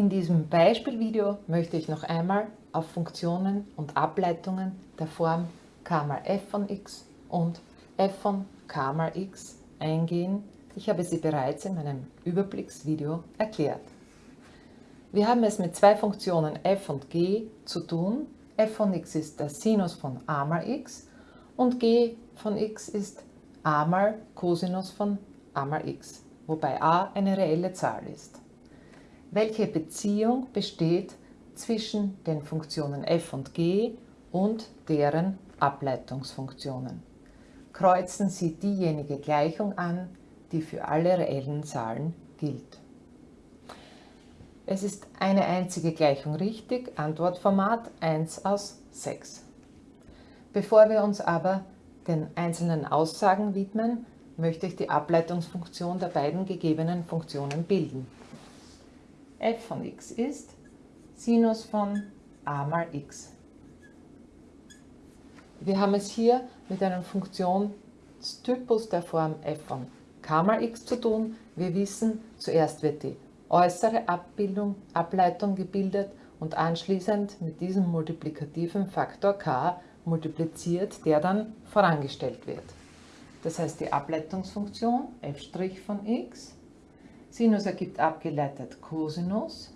In diesem Beispielvideo möchte ich noch einmal auf Funktionen und Ableitungen der Form k mal f von x und f von k mal x eingehen. Ich habe sie bereits in meinem Überblicksvideo erklärt. Wir haben es mit zwei Funktionen f und g zu tun. f von x ist der Sinus von a mal x und g von x ist a mal Cosinus von a mal x, wobei a eine reelle Zahl ist. Welche Beziehung besteht zwischen den Funktionen f und g und deren Ableitungsfunktionen? Kreuzen Sie diejenige Gleichung an, die für alle reellen Zahlen gilt. Es ist eine einzige Gleichung richtig, Antwortformat 1 aus 6. Bevor wir uns aber den einzelnen Aussagen widmen, möchte ich die Ableitungsfunktion der beiden gegebenen Funktionen bilden. F von x ist Sinus von a mal x. Wir haben es hier mit einem Funktionstypus der Form f von k mal x zu tun. Wir wissen, zuerst wird die äußere Abbildung, Ableitung gebildet und anschließend mit diesem multiplikativen Faktor k multipliziert, der dann vorangestellt wird. Das heißt, die Ableitungsfunktion f' von x, Sinus ergibt abgeleitet Cosinus,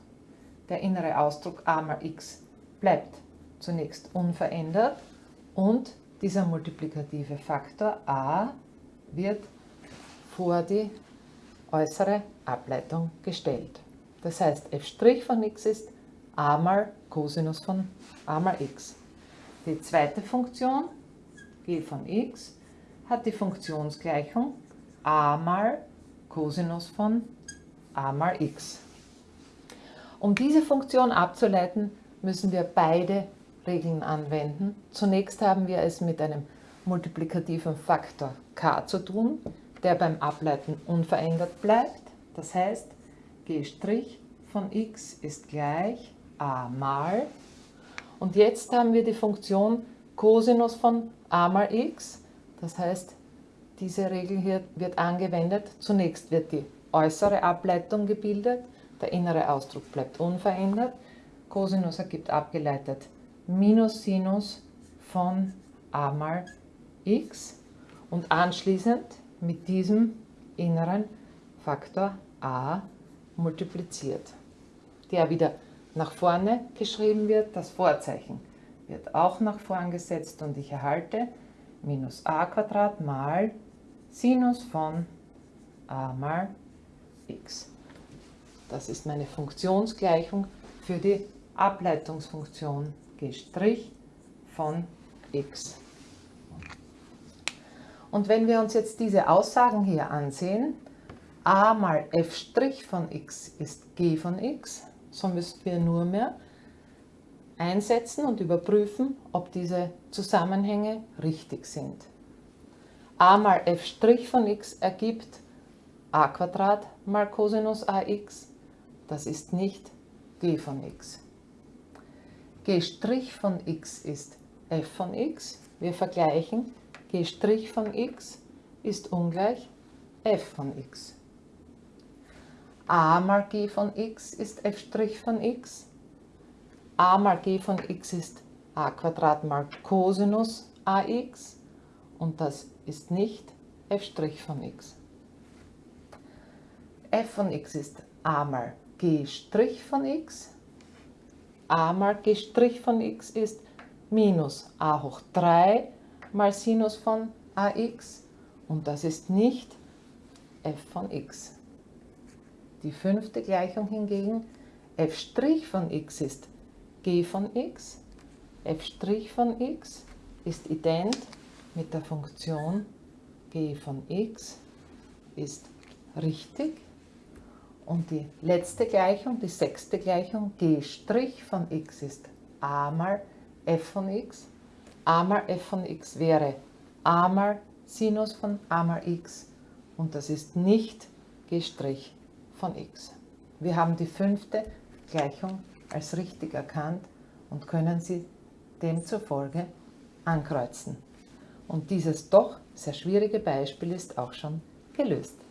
der innere Ausdruck a mal x bleibt zunächst unverändert und dieser multiplikative Faktor a wird vor die äußere Ableitung gestellt. Das heißt, f' von x ist a mal Cosinus von a mal x. Die zweite Funktion, g von x, hat die Funktionsgleichung a mal Cosinus von a mal x. Um diese Funktion abzuleiten, müssen wir beide Regeln anwenden. Zunächst haben wir es mit einem multiplikativen Faktor k zu tun, der beim Ableiten unverändert bleibt. Das heißt, g' von x ist gleich a mal. Und jetzt haben wir die Funktion Cosinus von a mal x. Das heißt, diese Regel hier wird angewendet. Zunächst wird die äußere Ableitung gebildet, der innere Ausdruck bleibt unverändert. Cosinus ergibt abgeleitet minus Sinus von a mal x und anschließend mit diesem inneren Faktor a multipliziert, der wieder nach vorne geschrieben wird. Das Vorzeichen wird auch nach vorn gesetzt und ich erhalte minus a Quadrat mal Sinus von a mal x. Das ist meine Funktionsgleichung für die Ableitungsfunktion g' von x. Und wenn wir uns jetzt diese Aussagen hier ansehen, a mal f' von x ist g von x, so müssen wir nur mehr einsetzen und überprüfen, ob diese Zusammenhänge richtig sind. A mal f' von x ergibt a mal Cosinus ax, das ist nicht g von x. g' von x ist f von x, wir vergleichen g' von x ist ungleich f von x. a mal g von x ist f' von x. a mal g von x ist a mal Cosinus ax und das ist nicht f' von x. f von x ist a mal g' von x. a mal g' von x ist minus a hoch 3 mal Sinus von ax und das ist nicht f von x. Die fünfte Gleichung hingegen, f' von x ist g von x, f' von x ist ident mit der Funktion g von x ist richtig und die letzte Gleichung, die sechste Gleichung, g' von x ist a mal f von x a mal f von x wäre a mal Sinus von a mal x und das ist nicht g' von x. Wir haben die fünfte Gleichung als richtig erkannt und können sie demzufolge ankreuzen. Und dieses doch sehr schwierige Beispiel ist auch schon gelöst.